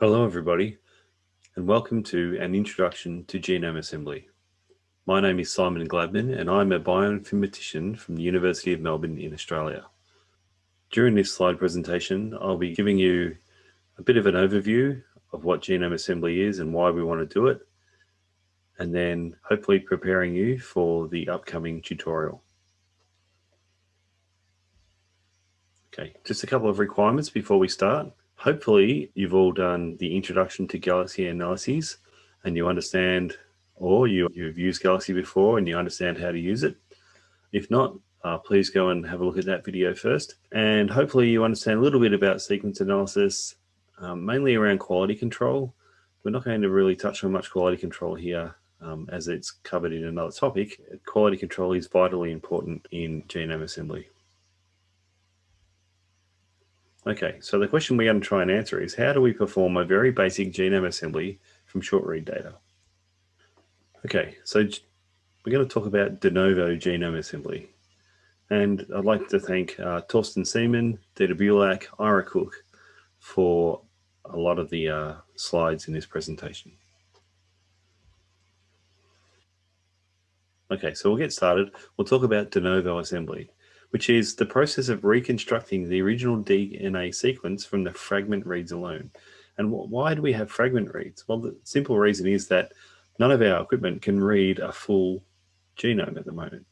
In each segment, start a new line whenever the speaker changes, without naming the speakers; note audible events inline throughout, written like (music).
Hello everybody and welcome to an introduction to genome assembly. My name is Simon Gladman and I'm a bioinformatician from the University of Melbourne in Australia. During this slide presentation I'll be giving you a bit of an overview of what genome assembly is and why we want to do it and then hopefully preparing you for the upcoming tutorial. Okay, just a couple of requirements before we start. Hopefully you've all done the introduction to Galaxy analyses and you understand, or you, you've used Galaxy before and you understand how to use it. If not, uh, please go and have a look at that video first. And hopefully you understand a little bit about sequence analysis, um, mainly around quality control. We're not going to really touch on much quality control here um, as it's covered in another topic. Quality control is vitally important in genome assembly. Okay, so the question we're going to try and answer is how do we perform a very basic genome assembly from short read data? Okay, so we're going to talk about de novo genome assembly. And I'd like to thank uh, Torsten Seemann, Dieter Bulach, Ira Cooke for a lot of the uh, slides in this presentation. Okay, so we'll get started. We'll talk about de novo assembly which is the process of reconstructing the original DNA sequence from the fragment reads alone. And why do we have fragment reads? Well, the simple reason is that none of our equipment can read a full genome at the moment.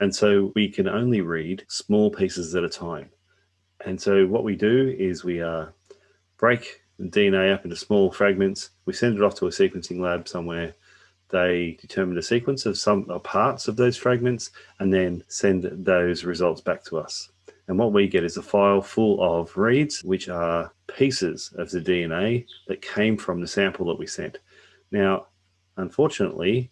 And so we can only read small pieces at a time. And so what we do is we uh, break the DNA up into small fragments. We send it off to a sequencing lab somewhere they determine the sequence of some parts of those fragments and then send those results back to us. And what we get is a file full of reads, which are pieces of the DNA that came from the sample that we sent. Now, unfortunately,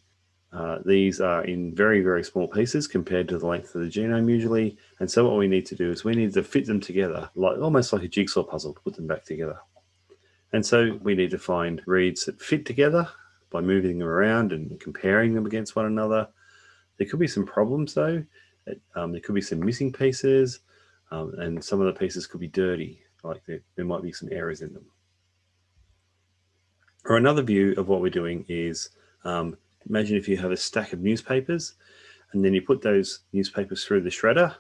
uh, these are in very, very small pieces compared to the length of the genome usually. And so what we need to do is we need to fit them together, like almost like a jigsaw puzzle, put them back together. And so we need to find reads that fit together by moving them around and comparing them against one another. There could be some problems though. Um, there could be some missing pieces um, and some of the pieces could be dirty, like there, there might be some errors in them. Or another view of what we're doing is, um, imagine if you have a stack of newspapers and then you put those newspapers through the shredder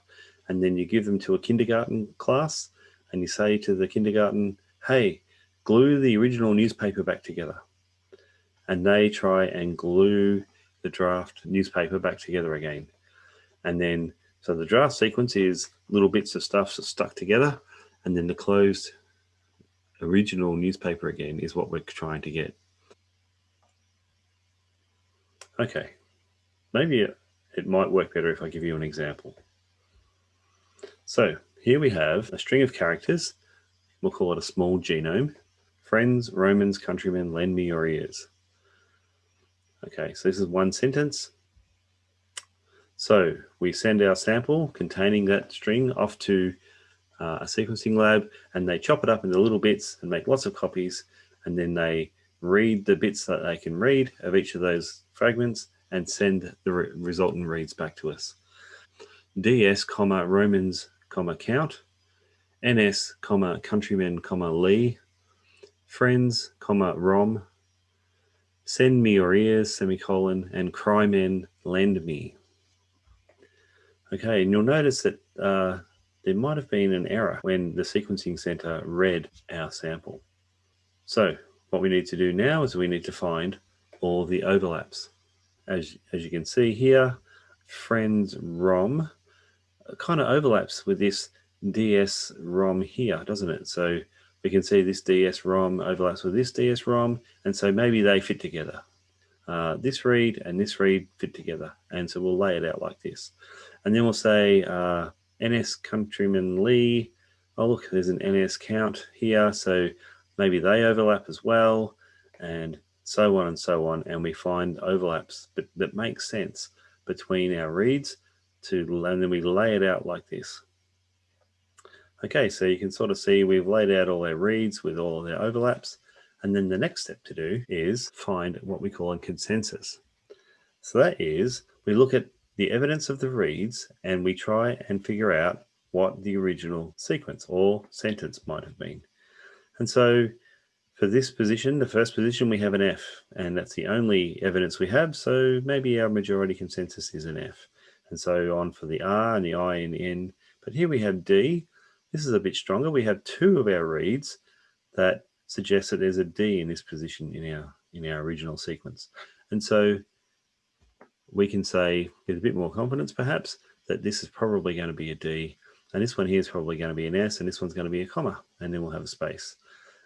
and then you give them to a kindergarten class and you say to the kindergarten, hey, glue the original newspaper back together and they try and glue the draft newspaper back together again. And then, so the draft sequence is little bits of stuff stuck together, and then the closed original newspaper again is what we're trying to get. Okay, maybe it, it might work better if I give you an example. So here we have a string of characters. We'll call it a small genome. Friends, Romans, countrymen, lend me your ears. Okay, so this is one sentence. So we send our sample containing that string off to uh, a sequencing lab and they chop it up into little bits and make lots of copies and then they read the bits that they can read of each of those fragments and send the re resultant reads back to us. DS, comma, Romans, comma, count, NS, comma, countrymen, comma, Lee, friends, comma, Rom, Send me your ears, semicolon, and cry men, lend me. Okay, and you'll notice that uh, there might have been an error when the sequencing center read our sample. So what we need to do now is we need to find all the overlaps. As, as you can see here, friends ROM kind of overlaps with this DS ROM here, doesn't it? So we can see this DS-ROM overlaps with this DS-ROM, and so maybe they fit together. Uh, this read and this read fit together, and so we'll lay it out like this. And then we'll say uh, NS Countryman Lee, oh look, there's an NS count here, so maybe they overlap as well, and so on and so on, and we find overlaps that make sense between our reads to, and then we lay it out like this. Okay, so you can sort of see we've laid out all our reads with all their overlaps. And then the next step to do is find what we call a consensus. So that is, we look at the evidence of the reads and we try and figure out what the original sequence or sentence might have been. And so For this position, the first position, we have an F, and that's the only evidence we have, so maybe our majority consensus is an F. And so on for the R and the I and the N. But here we have D. This is a bit stronger. We have two of our reads that suggest that there's a D in this position in our in our original sequence. And so we can say with a bit more confidence perhaps that this is probably going to be a D and this one here is probably going to be an S and this one's going to be a comma and then we'll have a space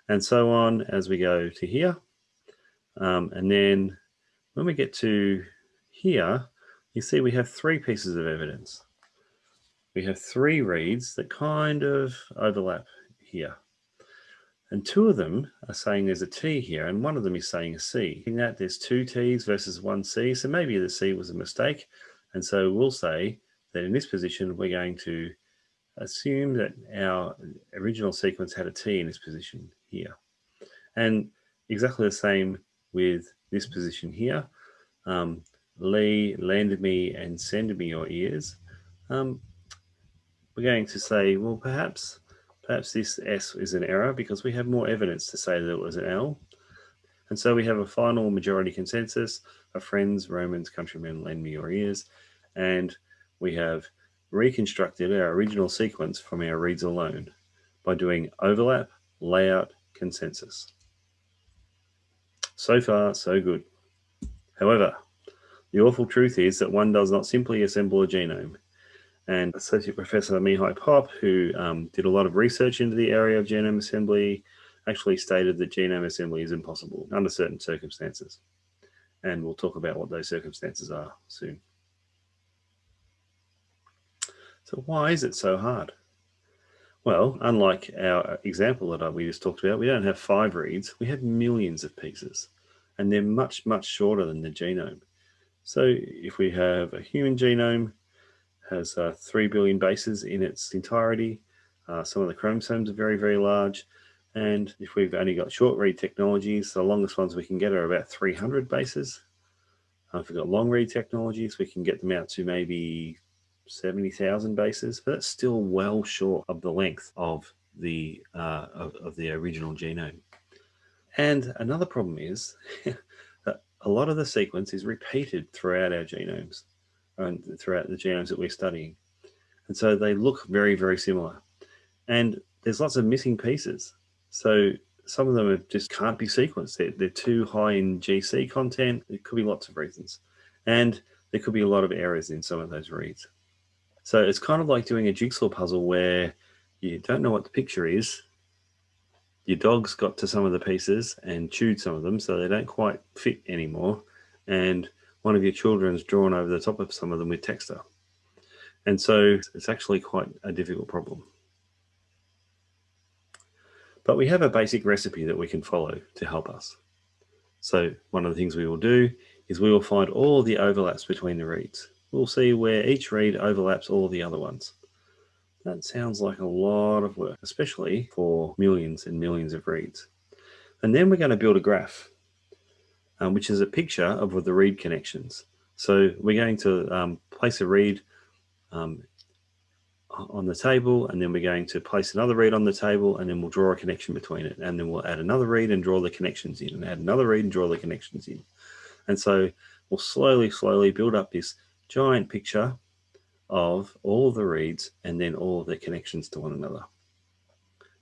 and so on as we go to here. Um, and then when we get to here, you see we have three pieces of evidence. We have three reads that kind of overlap here. And two of them are saying there's a T here, and one of them is saying a C. In that there's two T's versus one C, so maybe the C was a mistake. And so we'll say that in this position, we're going to assume that our original sequence had a T in this position here. And exactly the same with this position here. Um, Lee landed me and sended me your ears. Um, we're going to say, well, perhaps Perhaps this S is an error because we have more evidence to say that it was an L. And so we have a final majority consensus of friends, Romans, countrymen, lend me your ears. And we have reconstructed our original sequence from our reads alone by doing overlap, layout, consensus. So far, so good. However, the awful truth is that one does not simply assemble a genome and Associate Professor Mihai Pop, who um, did a lot of research into the area of genome assembly, actually stated that genome assembly is impossible under certain circumstances. And we'll talk about what those circumstances are soon. So why is it so hard? Well, unlike our example that we just talked about, we don't have five reads, we have millions of pieces, and they're much, much shorter than the genome. So if we have a human genome, has uh, 3 billion bases in its entirety. Uh, some of the chromosomes are very, very large. And if we've only got short read technologies, the longest ones we can get are about 300 bases. Uh, if we've got long read technologies, we can get them out to maybe 70,000 bases, but that's still well short of the length of the, uh, of, of the original genome. And another problem is (laughs) that a lot of the sequence is repeated throughout our genomes and throughout the genomes that we're studying. And so they look very, very similar. And there's lots of missing pieces. So some of them just can't be sequenced. They're, they're too high in GC content. There could be lots of reasons. And there could be a lot of errors in some of those reads. So it's kind of like doing a jigsaw puzzle where you don't know what the picture is. Your dog's got to some of the pieces and chewed some of them, so they don't quite fit anymore. And one of your children's drawn over the top of some of them with texture. And so it's actually quite a difficult problem. But we have a basic recipe that we can follow to help us. So one of the things we will do is we will find all the overlaps between the reads. We'll see where each read overlaps all the other ones. That sounds like a lot of work, especially for millions and millions of reads. And then we're going to build a graph um, which is a picture of the read connections. So we're going to um, place a read um, on the table, and then we're going to place another read on the table, and then we'll draw a connection between it. And then we'll add another read and draw the connections in, and add another read and draw the connections in. And so we'll slowly, slowly build up this giant picture of all of the reads and then all of the connections to one another.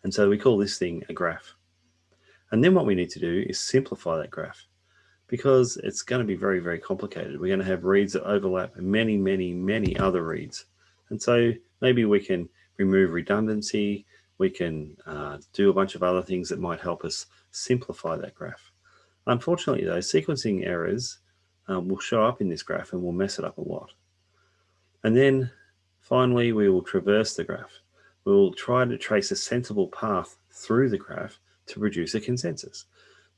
And so we call this thing a graph. And then what we need to do is simplify that graph because it's going to be very, very complicated. We're going to have reads that overlap many, many, many other reads. And so maybe we can remove redundancy. We can uh, do a bunch of other things that might help us simplify that graph. Unfortunately, though, sequencing errors um, will show up in this graph and will mess it up a lot. And then finally, we will traverse the graph. We'll try to trace a sensible path through the graph to produce a consensus.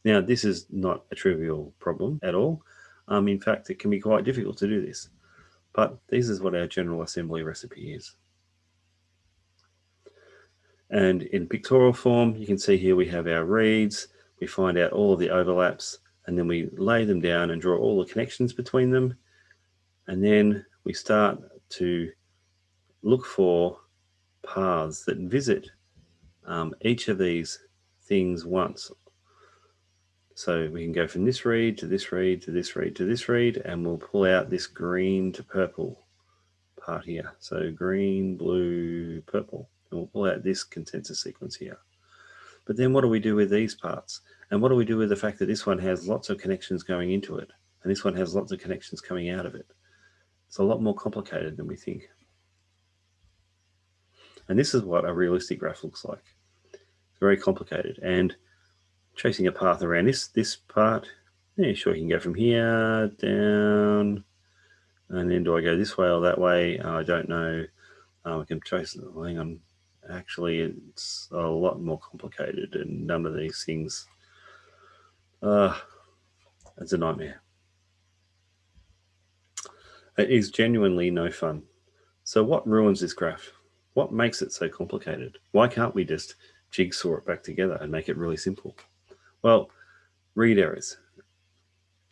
Now, this is not a trivial problem at all. Um, in fact, it can be quite difficult to do this, but this is what our general assembly recipe is. And in pictorial form, you can see here we have our reads, we find out all of the overlaps, and then we lay them down and draw all the connections between them. And then we start to look for paths that visit um, each of these things once So we can go from this read to this read to this read to this read, and we'll pull out this green to purple part here. So green, blue, purple, and we'll pull out this consensus sequence here. But then what do we do with these parts? And what do we do with the fact that this one has lots of connections going into it, and this one has lots of connections coming out of it? It's a lot more complicated than we think. And this is what a realistic graph looks like. It's very complicated. And tracing a path around this this part, yeah, sure, you can go from here down, and then do I go this way or that way? Uh, I don't know. Um, I can trace it. Hang on. Actually, it's a lot more complicated, and none of these things. Uh, it's a nightmare. It is genuinely no fun. So what ruins this graph? What makes it so complicated? Why can't we just jigsaw it back together and make it really simple? Well, read errors.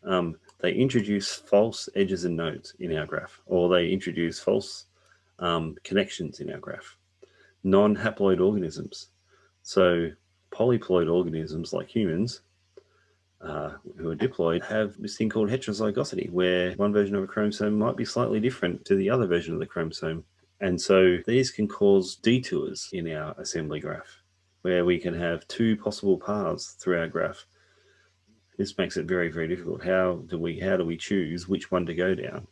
Um, they introduce false edges and nodes in our graph, or they introduce false um, connections in our graph. Non-haploid organisms. So polyploid organisms like humans uh, who are diploid have this thing called heterozygosity, where one version of a chromosome might be slightly different to the other version of the chromosome. And so these can cause detours in our assembly graph, where we can have two possible paths through our graph. This makes it very, very difficult. How do we how do we choose which one to go down?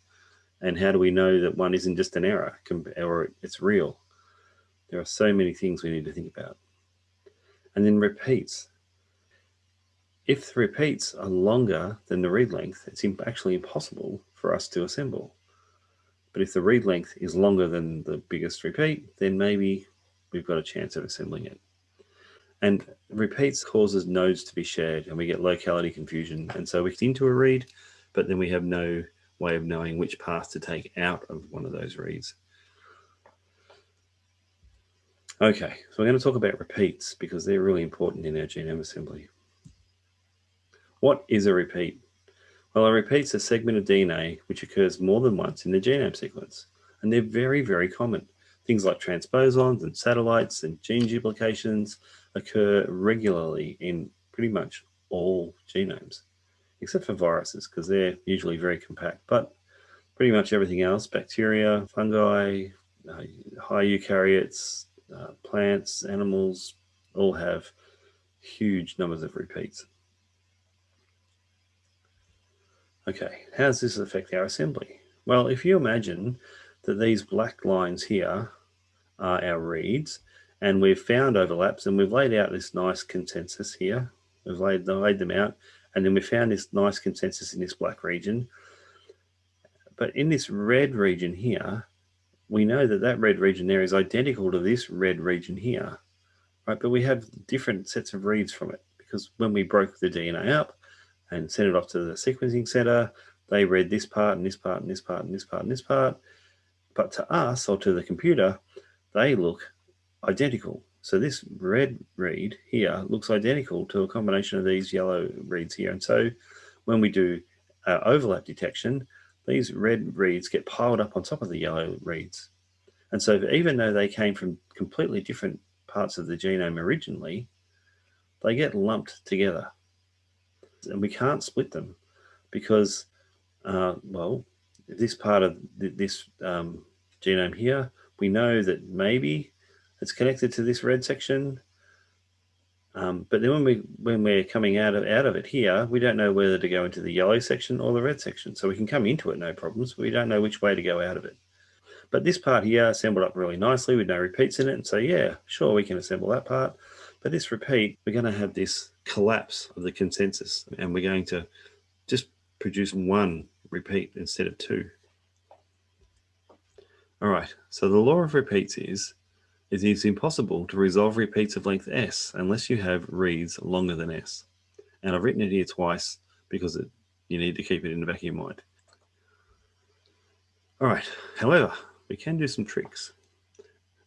And how do we know that one isn't just an error or it's real? There are so many things we need to think about. And then repeats. If the repeats are longer than the read length, it's actually impossible for us to assemble. But if the read length is longer than the biggest repeat, then maybe we've got a chance of assembling it. And repeats causes nodes to be shared and we get locality confusion. And so we get into a read, but then we have no way of knowing which path to take out of one of those reads. Okay, so we're going to talk about repeats because they're really important in our genome assembly. What is a repeat? Well, a repeat's a segment of DNA which occurs more than once in the genome sequence, and they're very, very common. Things like transposons and satellites and gene duplications occur regularly in pretty much all genomes, except for viruses, because they're usually very compact. But pretty much everything else, bacteria, fungi, uh, high eukaryotes, uh, plants, animals, all have huge numbers of repeats. Okay, how does this affect our assembly? Well, if you imagine that these black lines here are our reads, and we've found overlaps, and we've laid out this nice consensus here. We've laid, laid them out, and then we found this nice consensus in this black region. But in this red region here, we know that that red region there is identical to this red region here, right? But we have different sets of reads from it because when we broke the DNA up, and sent it off to the sequencing center. They read this part and this part and this part and this part and this part. But to us or to the computer, they look identical. So this red read here looks identical to a combination of these yellow reads here. And so when we do uh, overlap detection, these red reads get piled up on top of the yellow reads. And so even though they came from completely different parts of the genome originally, they get lumped together and we can't split them because, uh, well, this part of this um, genome here, we know that maybe it's connected to this red section. Um, but then when we when we're coming out of out of it here, we don't know whether to go into the yellow section or the red section. So we can come into it no problems, we don't know which way to go out of it. But this part here assembled up really nicely with no repeats in it. And so yeah, sure, we can assemble that part. But this repeat, we're going to have this collapse of the consensus and we're going to just produce one repeat instead of two. All right, so the law of repeats is, is it's impossible to resolve repeats of length s unless you have reads longer than s. And I've written it here twice because it, you need to keep it in the back of your mind. All right, however, we can do some tricks.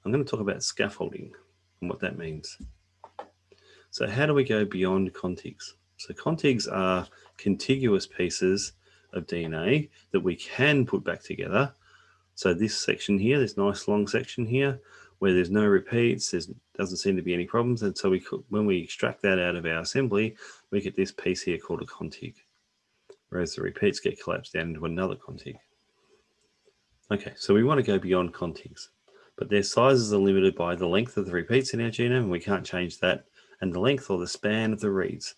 I'm going to talk about scaffolding and what that means. So how do we go beyond contigs? So contigs are contiguous pieces of DNA that we can put back together. So this section here, this nice long section here, where there's no repeats, there doesn't seem to be any problems. And so we could, when we extract that out of our assembly, we get this piece here called a contig, whereas the repeats get collapsed down into another contig. Okay, so we want to go beyond contigs, but their sizes are limited by the length of the repeats in our genome, and we can't change that, and the length or the span of the reads.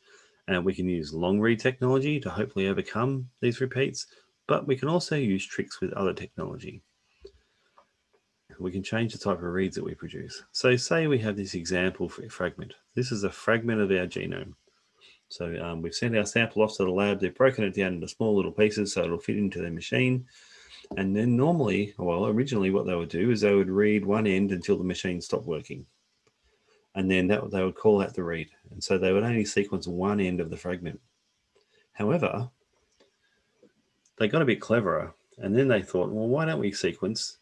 And we can use long read technology to hopefully overcome these repeats, but we can also use tricks with other technology we can change the type of reads that we produce. So say we have this example fragment. This is a fragment of our genome. So um, we've sent our sample off to the lab. They've broken it down into small little pieces so it'll fit into their machine. And then normally, well, originally what they would do is they would read one end until the machine stopped working. And then that, they would call out the read. And so they would only sequence one end of the fragment. However, they got a bit cleverer. And then they thought, well, why don't we sequence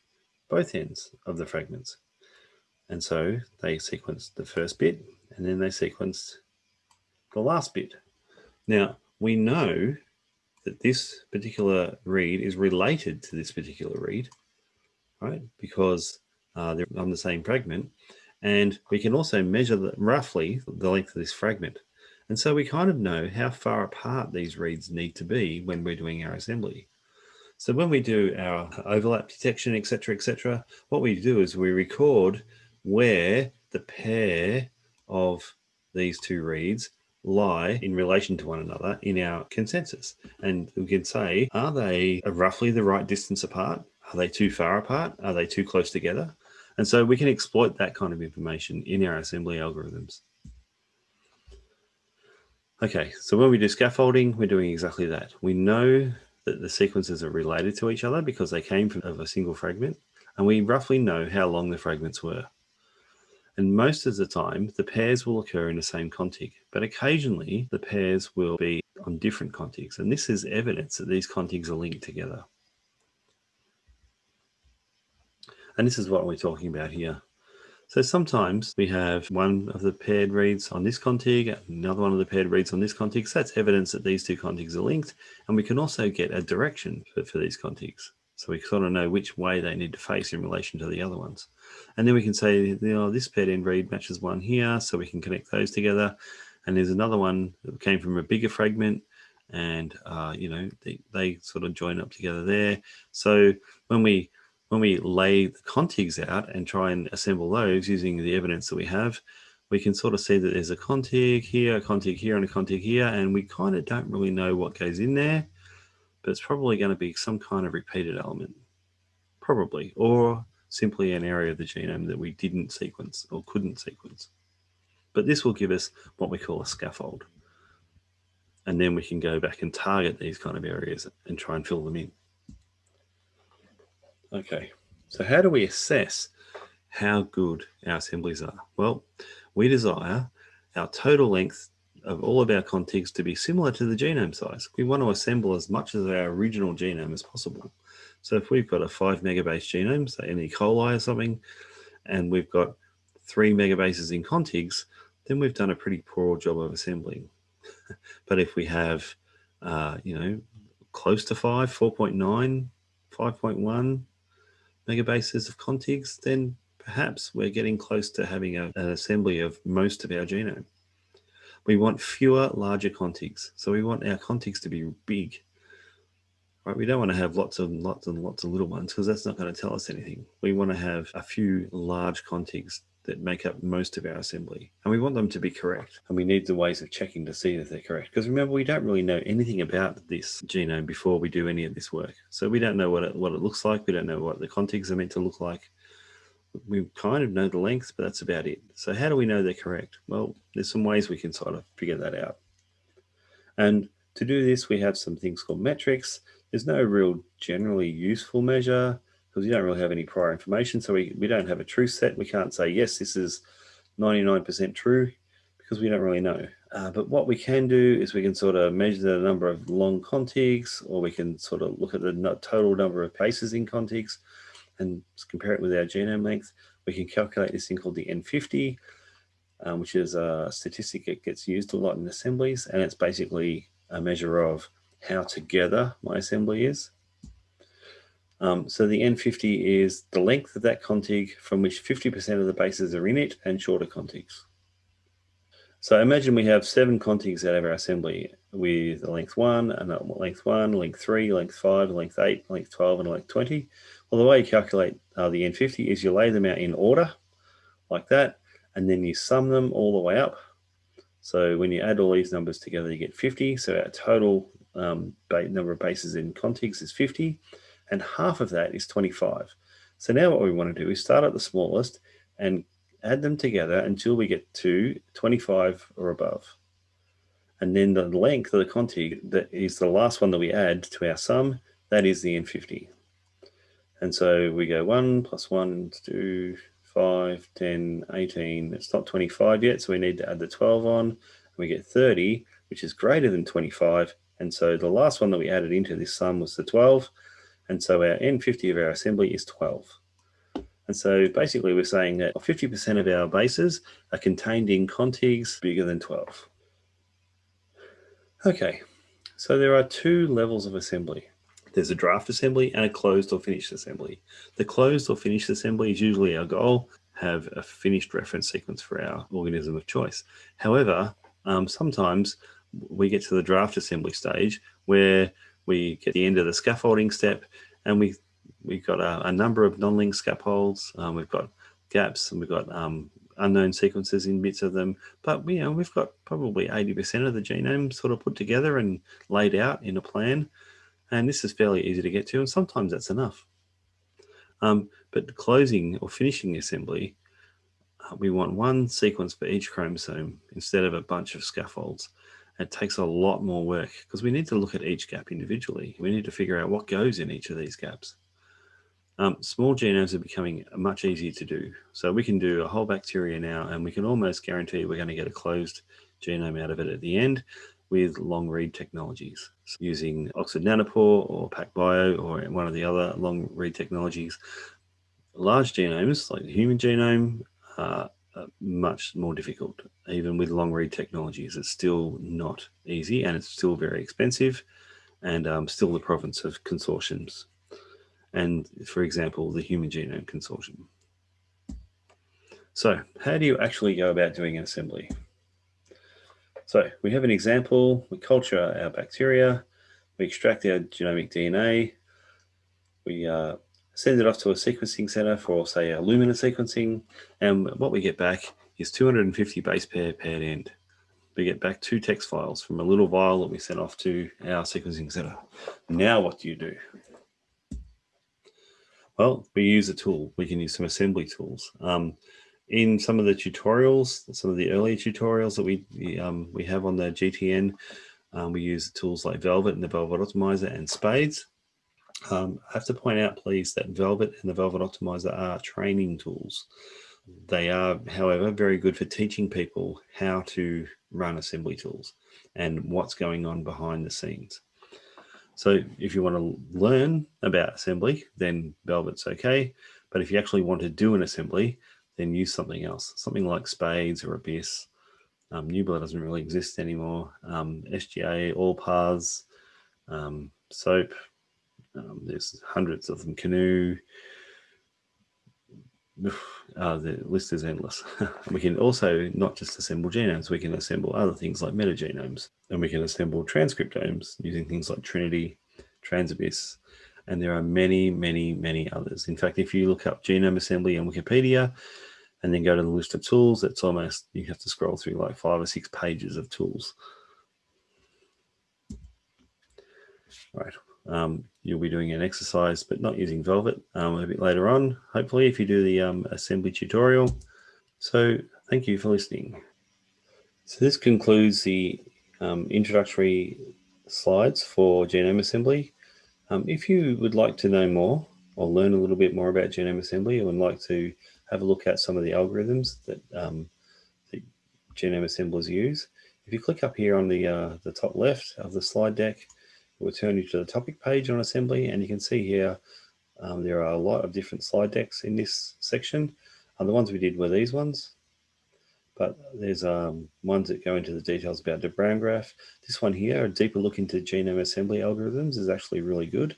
both ends of the fragments. And so they sequenced the first bit and then they sequenced the last bit. Now we know that this particular read is related to this particular read, right? Because uh, they're on the same fragment. And we can also measure the, roughly the length of this fragment. And so we kind of know how far apart these reads need to be when we're doing our assembly. So when we do our overlap detection, etc., etc., what we do is we record where the pair of these two reads lie in relation to one another in our consensus. And we can say, are they roughly the right distance apart? Are they too far apart? Are they too close together? And so we can exploit that kind of information in our assembly algorithms. Okay, so when we do scaffolding, we're doing exactly that. We know that the sequences are related to each other because they came from of a single fragment, and we roughly know how long the fragments were. And most of the time, the pairs will occur in the same contig, but occasionally the pairs will be on different contigs. And this is evidence that these contigs are linked together. And this is what we're talking about here. So sometimes we have one of the paired reads on this contig, another one of the paired reads on this contig. So that's evidence that these two contigs are linked. And we can also get a direction for, for these contigs. So we sort of know which way they need to face in relation to the other ones. And then we can say, you know, this paired end read matches one here, so we can connect those together. And there's another one that came from a bigger fragment and, uh, you know, they, they sort of join up together there. So when we when we lay the contigs out and try and assemble those using the evidence that we have, we can sort of see that there's a contig here, a contig here, and a contig here, and we kind of don't really know what goes in there, but it's probably going to be some kind of repeated element, probably, or simply an area of the genome that we didn't sequence or couldn't sequence. But this will give us what we call a scaffold. And then we can go back and target these kind of areas and try and fill them in. Okay, so how do we assess how good our assemblies are? Well, we desire our total length of all of our contigs to be similar to the genome size. We want to assemble as much of our original genome as possible. So if we've got a five megabase genome, say an E. coli or something, and we've got three megabases in contigs, then we've done a pretty poor job of assembling. (laughs) but if we have, uh, you know, close to five, 4.9, 5.1, megabases of contigs, then perhaps we're getting close to having a, an assembly of most of our genome. We want fewer larger contigs. So we want our contigs to be big. Right? We don't want to have lots and lots and lots of little ones because that's not going to tell us anything. We want to have a few large contigs that make up most of our assembly. And we want them to be correct. And we need the ways of checking to see that they're correct. Because remember, we don't really know anything about this genome before we do any of this work. So we don't know what it, what it looks like. We don't know what the contigs are meant to look like. We kind of know the length, but that's about it. So how do we know they're correct? Well, there's some ways we can sort of figure that out. And to do this, we have some things called metrics. There's no real generally useful measure because you don't really have any prior information. So we, we don't have a truth set. We can't say, yes, this is 99% true because we don't really know. Uh, but what we can do is we can sort of measure the number of long contigs, or we can sort of look at the total number of bases in contigs and compare it with our genome length. We can calculate this thing called the N50, um, which is a statistic that gets used a lot in assemblies. And it's basically a measure of how together my assembly is. Um, so the N50 is the length of that contig from which 50% of the bases are in it and shorter contigs. So imagine we have seven contigs out of our assembly with a length one, and a length one, length three, length five, length eight, length 12, and length 20. Well, the way you calculate uh, the N50 is you lay them out in order like that, and then you sum them all the way up. So when you add all these numbers together, you get 50. So our total um, number of bases in contigs is 50, and half of that is 25. So now what we want to do is start at the smallest and add them together until we get to 25 or above. And then the length of the contig that is the last one that we add to our sum, that is the N50. And so we go 1 plus 1, 2, 5, 10, 18. It's not 25 yet, so we need to add the 12 on. We get 30, which is greater than 25. And so the last one that we added into this sum was the 12. And so our N50 of our assembly is 12. And so basically we're saying that 50% of our bases are contained in contigs bigger than 12. Okay, so there are two levels of assembly. There's a draft assembly and a closed or finished assembly. The closed or finished assembly is usually our goal, have a finished reference sequence for our organism of choice. However, um, sometimes we get to the draft assembly stage where we get the end of the scaffolding step and we we've got a, a number of non-linked scaffolds. Um, we've got gaps and we've got um, unknown sequences in bits of them. But you know, we've got probably 80% of the genome sort of put together and laid out in a plan. And this is fairly easy to get to, and sometimes that's enough. Um, but closing or finishing assembly, uh, we want one sequence for each chromosome instead of a bunch of scaffolds. It takes a lot more work because we need to look at each gap individually. We need to figure out what goes in each of these gaps. Um, small genomes are becoming much easier to do. So we can do a whole bacteria now, and we can almost guarantee we're going to get a closed genome out of it at the end with long read technologies so using Oxford Nanopore or PacBio or one of the other long read technologies. Large genomes like the human genome are much more difficult, even with long read technologies. It's still not easy and it's still very expensive and um, still the province of consortiums and, for example, the Human Genome Consortium. So how do you actually go about doing an assembly? So we have an example, we culture our bacteria, we extract our genomic DNA, we uh, send it off to a sequencing center for say our Illumina sequencing, and what we get back is 250 base pair paired end. We get back two text files from a little vial that we sent off to our sequencing center. Now what do you do? Well, we use a tool. We can use some assembly tools. Um, in some of the tutorials, some of the earlier tutorials that we we, um, we have on the GTN, um, we use tools like Velvet and the Velvet Optimizer and SPAdes. Um, I have to point out, please, that Velvet and the Velvet Optimizer are training tools. They are, however, very good for teaching people how to run assembly tools and what's going on behind the scenes. So if you want to learn about assembly, then Velvet's okay. But if you actually want to do an assembly, then use something else, something like SPAdes or ABySS. Um, Newbler doesn't really exist anymore. Um, SGA, ALLPATHS, um, SOAP, um, there's hundreds of them, Canu, uh, the list is endless. (laughs) we can also not just assemble genomes, we can assemble other things like metagenomes, and we can assemble transcriptomes using things like Trinity, Trans-ABySS, and there are many, many, many others. In fact, if you look up genome assembly on Wikipedia and then go to the list of tools, it's almost, you have to scroll through like five or six pages of tools. All right, um, you'll be doing an exercise, but not using Velvet um, a bit later on, hopefully, if you do the um, assembly tutorial. So thank you for listening. So this concludes the um, introductory slides for genome assembly. Um, if you would like to know more or learn a little bit more about genome assembly and would like to have a look at some of the algorithms that, um, that genome assemblers use, if you click up here on the, uh, the top left of the slide deck, will turn you to the topic page on assembly and you can see here um, there are a lot of different slide decks in this section. And the ones we did were these ones, but there's um, ones that go into the details about de Bruijn graph. This one here, a deeper look into genome assembly algorithms is actually really good.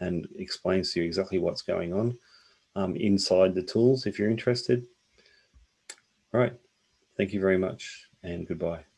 and explains to you exactly what's going on um, inside the tools if you're interested. All right. Thank you very much and goodbye.